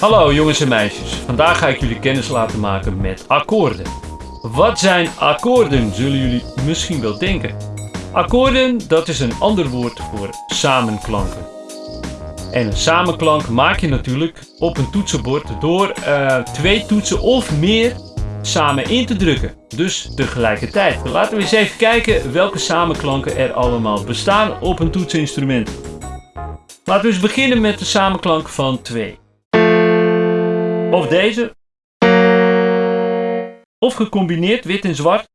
Hallo jongens en meisjes. Vandaag ga ik jullie kennis laten maken met akkoorden. Wat zijn akkoorden, zullen jullie misschien wel denken. Akkoorden, dat is een ander woord voor samenklanken. En een samenklank maak je natuurlijk op een toetsenbord door uh, twee toetsen of meer samen in te drukken. Dus tegelijkertijd. Laten we eens even kijken welke samenklanken er allemaal bestaan op een toetseninstrument. Laten we eens beginnen met de samenklank van 2. Of deze. Of gecombineerd wit en zwart.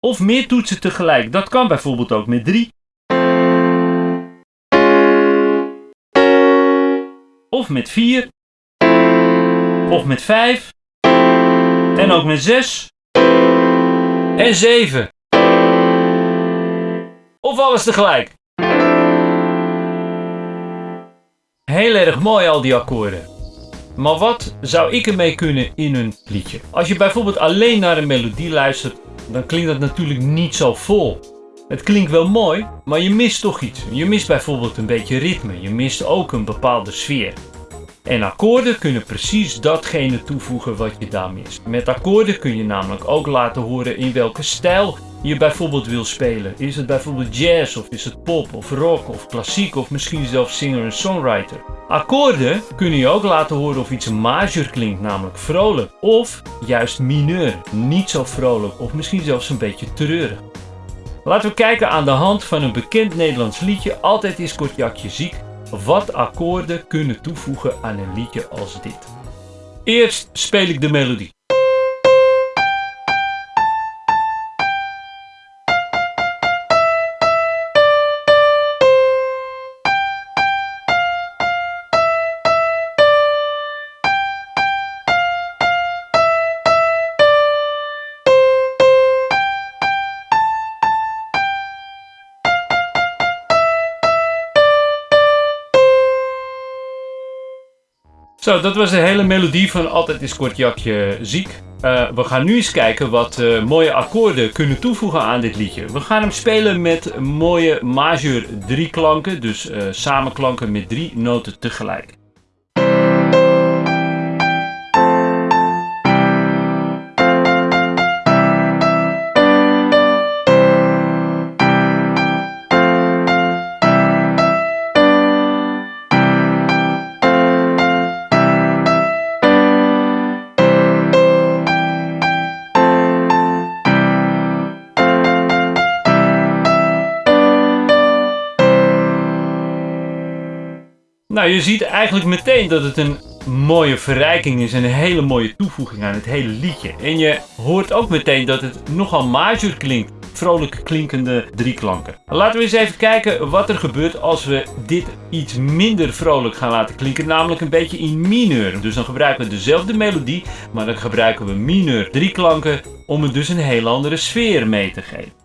Of meer toetsen tegelijk. Dat kan bijvoorbeeld ook met 3. Of met 4. Of met 5. En ook met 6. En 7. Of alles tegelijk. Heel erg mooi al die akkoorden. Maar wat zou ik ermee kunnen in een liedje? Als je bijvoorbeeld alleen naar een melodie luistert, dan klinkt dat natuurlijk niet zo vol. Het klinkt wel mooi, maar je mist toch iets. Je mist bijvoorbeeld een beetje ritme. Je mist ook een bepaalde sfeer. En akkoorden kunnen precies datgene toevoegen wat je daar mist. Met akkoorden kun je namelijk ook laten horen in welke stijl je bijvoorbeeld wil spelen. Is het bijvoorbeeld jazz of is het pop of rock of klassiek of misschien zelfs singer en songwriter. Akkoorden kunnen je ook laten horen of iets major klinkt, namelijk vrolijk. Of juist mineur, niet zo vrolijk of misschien zelfs een beetje treurig. Laten we kijken aan de hand van een bekend Nederlands liedje, Altijd is Kortjakje ziek, wat akkoorden kunnen toevoegen aan een liedje als dit. Eerst speel ik de melodie. Zo, dat was de hele melodie van Altijd is Kortjakje ziek. Uh, we gaan nu eens kijken wat uh, mooie akkoorden kunnen toevoegen aan dit liedje. We gaan hem spelen met mooie majeur drie klanken, dus uh, samenklanken met drie noten tegelijk. Nou, je ziet eigenlijk meteen dat het een mooie verrijking is en een hele mooie toevoeging aan het hele liedje. En je hoort ook meteen dat het nogal major klinkt. Vrolijk klinkende drieklanken. Laten we eens even kijken wat er gebeurt als we dit iets minder vrolijk gaan laten klinken. Namelijk een beetje in mineur. Dus dan gebruiken we dezelfde melodie, maar dan gebruiken we mineur drieklanken om het dus een heel andere sfeer mee te geven.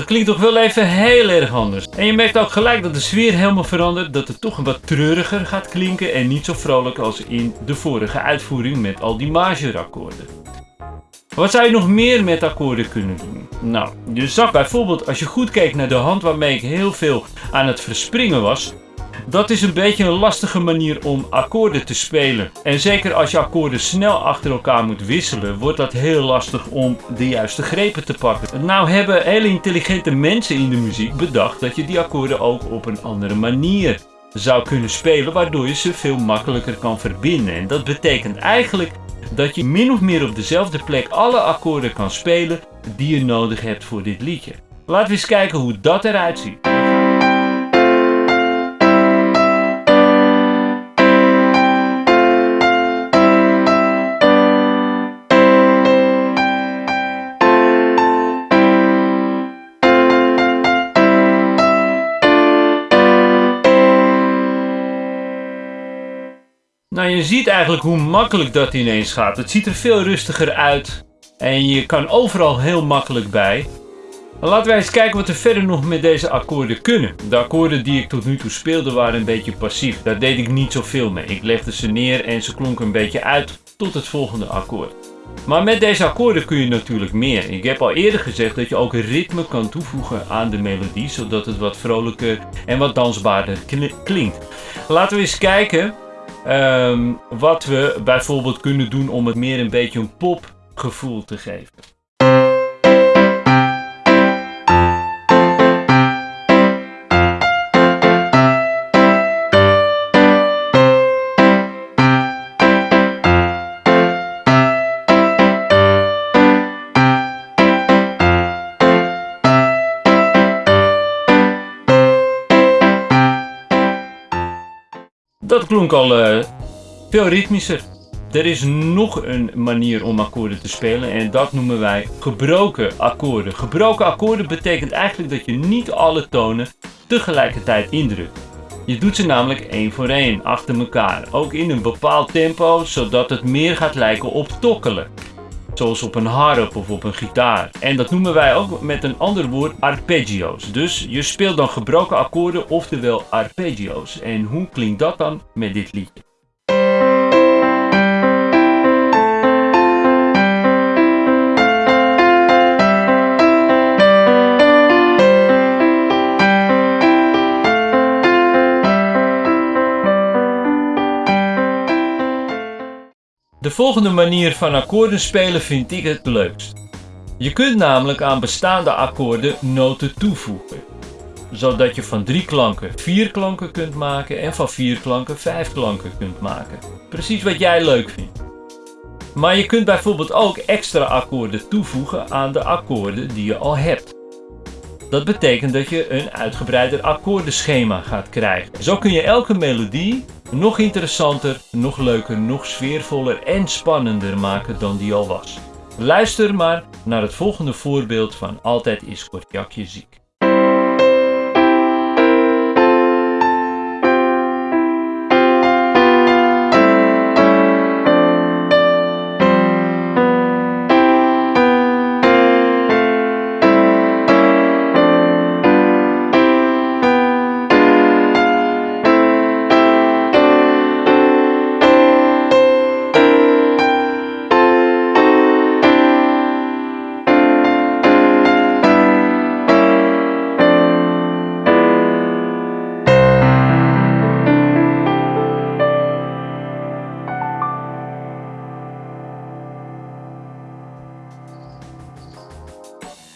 Dat klinkt toch wel even heel erg anders. En je merkt ook gelijk dat de sfeer helemaal verandert. Dat het toch een wat treuriger gaat klinken. En niet zo vrolijk als in de vorige uitvoering met al die majorakkoorden. Wat zou je nog meer met akkoorden kunnen doen? Nou, je zag bijvoorbeeld als je goed keek naar de hand waarmee ik heel veel aan het verspringen was. Dat is een beetje een lastige manier om akkoorden te spelen. En zeker als je akkoorden snel achter elkaar moet wisselen, wordt dat heel lastig om de juiste grepen te pakken. Nou hebben hele intelligente mensen in de muziek bedacht dat je die akkoorden ook op een andere manier zou kunnen spelen, waardoor je ze veel makkelijker kan verbinden. En dat betekent eigenlijk dat je min of meer op dezelfde plek alle akkoorden kan spelen die je nodig hebt voor dit liedje. Laten we eens kijken hoe dat eruit ziet. Nou, je ziet eigenlijk hoe makkelijk dat ineens gaat. Het ziet er veel rustiger uit en je kan overal heel makkelijk bij. Laten wij eens kijken wat we verder nog met deze akkoorden kunnen. De akkoorden die ik tot nu toe speelde waren een beetje passief. Daar deed ik niet zoveel mee. Ik legde ze neer en ze klonken een beetje uit tot het volgende akkoord. Maar met deze akkoorden kun je natuurlijk meer. Ik heb al eerder gezegd dat je ook ritme kan toevoegen aan de melodie, zodat het wat vrolijker en wat dansbaarder klinkt. Laten we eens kijken um, wat we bijvoorbeeld kunnen doen om het meer een beetje een popgevoel te geven. Dat klonk al uh, veel ritmischer. Er is nog een manier om akkoorden te spelen en dat noemen wij gebroken akkoorden. Gebroken akkoorden betekent eigenlijk dat je niet alle tonen tegelijkertijd indrukt. Je doet ze namelijk één voor één achter elkaar, ook in een bepaald tempo, zodat het meer gaat lijken op tokkelen zoals op een harp of op een gitaar. En dat noemen wij ook met een ander woord arpeggio's. Dus je speelt dan gebroken akkoorden, oftewel arpeggio's. En hoe klinkt dat dan met dit liedje? De volgende manier van akkoorden spelen vind ik het leukst. Je kunt namelijk aan bestaande akkoorden noten toevoegen. Zodat je van drie klanken vier klanken kunt maken en van vier klanken vijf klanken kunt maken. Precies wat jij leuk vindt. Maar je kunt bijvoorbeeld ook extra akkoorden toevoegen aan de akkoorden die je al hebt. Dat betekent dat je een uitgebreider akkoordenschema gaat krijgen. Zo kun je elke melodie nog interessanter, nog leuker, nog sfeervoller en spannender maken dan die al was. Luister maar naar het volgende voorbeeld van Altijd is Kortjakje ziek.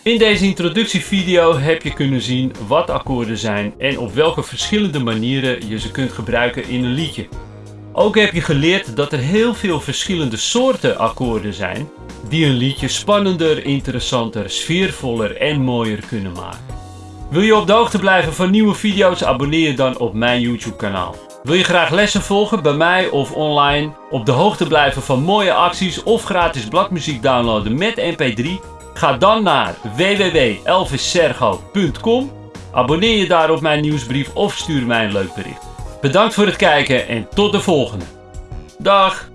In deze introductievideo heb je kunnen zien wat akkoorden zijn en op welke verschillende manieren je ze kunt gebruiken in een liedje. Ook heb je geleerd dat er heel veel verschillende soorten akkoorden zijn die een liedje spannender, interessanter, sfeervoller en mooier kunnen maken. Wil je op de hoogte blijven van nieuwe video's, abonneer je dan op mijn YouTube kanaal. Wil je graag lessen volgen bij mij of online, op de hoogte blijven van mooie acties of gratis bladmuziek downloaden met mp3? Ga dan naar www.elvissergo.com, abonneer je daar op mijn nieuwsbrief of stuur mij een leuk bericht. Bedankt voor het kijken en tot de volgende. Dag!